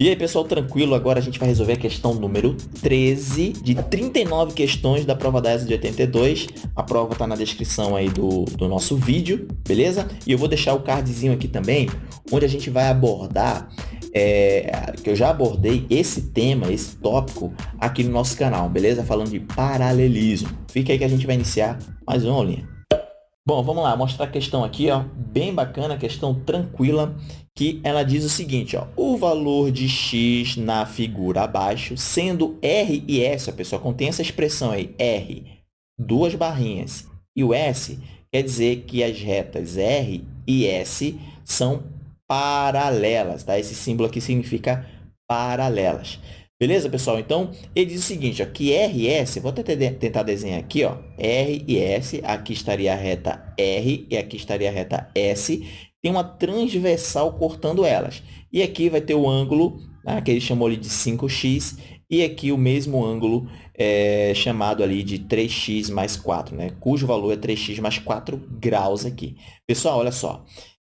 E aí, pessoal, tranquilo? Agora a gente vai resolver a questão número 13 de 39 questões da prova da ESA de 82. A prova está na descrição aí do, do nosso vídeo, beleza? E eu vou deixar o cardzinho aqui também, onde a gente vai abordar, é, que eu já abordei esse tema, esse tópico aqui no nosso canal, beleza? Falando de paralelismo. Fica aí que a gente vai iniciar mais uma aulinha. Bom, vamos lá, mostrar a questão aqui, ó, bem bacana, questão tranquila, que ela diz o seguinte, ó, o valor de x na figura abaixo, sendo R e S, a pessoa contém essa expressão aí, R, duas barrinhas, e o S quer dizer que as retas R e S são paralelas, tá? Esse símbolo aqui significa paralelas. Beleza, pessoal? Então, ele diz o seguinte, ó, que RS, vou até tentar desenhar aqui, ó, R e S, aqui estaria a reta R e aqui estaria a reta S, tem uma transversal cortando elas. E aqui vai ter o ângulo, né, que ele chamou ali de 5x, e aqui o mesmo ângulo é, chamado ali de 3x mais 4, né, cujo valor é 3x mais 4 graus aqui. Pessoal, olha só,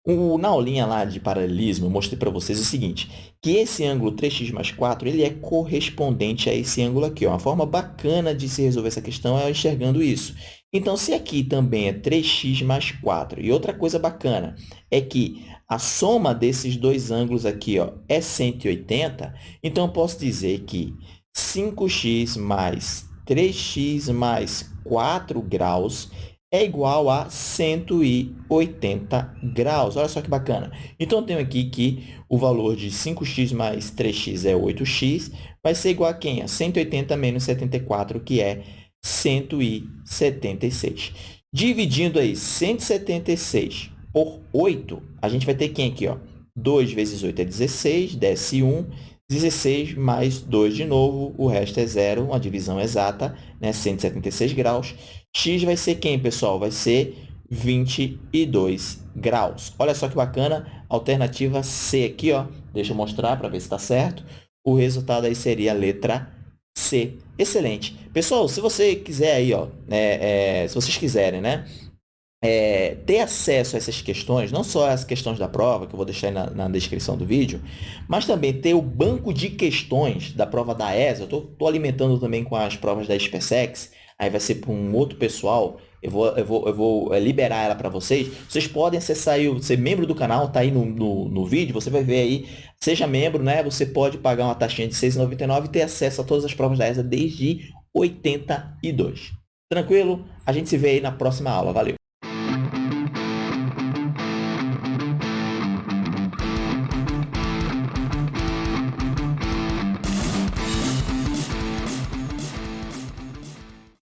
o, na aulinha lá de paralelismo, eu mostrei para vocês o seguinte, que esse ângulo 3x mais 4 ele é correspondente a esse ângulo aqui. Ó. Uma forma bacana de se resolver essa questão é enxergando isso. Então, se aqui também é 3x mais 4, e outra coisa bacana é que a soma desses dois ângulos aqui ó, é 180, então eu posso dizer que 5x mais 3x mais 4 graus é igual a 180 graus. Olha só que bacana. Então, eu tenho aqui que o valor de 5x mais 3x é 8x, vai ser igual a quem? A 180 menos 74, que é 176. Dividindo aí 176 por 8, a gente vai ter quem aqui? Ó? 2 vezes 8 é 16, desce 1, 16 mais 2 de novo, o resto é zero, uma divisão exata, né? 176 graus. X vai ser quem, pessoal? Vai ser 22 graus. Olha só que bacana, alternativa C aqui, ó. Deixa eu mostrar para ver se está certo. O resultado aí seria a letra C. Excelente. Pessoal, se você quiser aí, ó, né, é, se vocês quiserem, né, é, ter acesso a essas questões, não só as questões da prova, que eu vou deixar aí na, na descrição do vídeo, mas também ter o banco de questões da prova da ESA. Eu estou alimentando também com as provas da SpaceX, aí vai ser para um outro pessoal, eu vou, eu vou, eu vou é, liberar ela para vocês. Vocês podem acessar aí, ser membro do canal, tá aí no, no, no, vídeo, você vai ver aí, seja membro, né? Você pode pagar uma taxinha de R$ 6,99 e ter acesso a todas as provas da ESA desde 82. Tranquilo? A gente se vê aí na próxima aula. Valeu!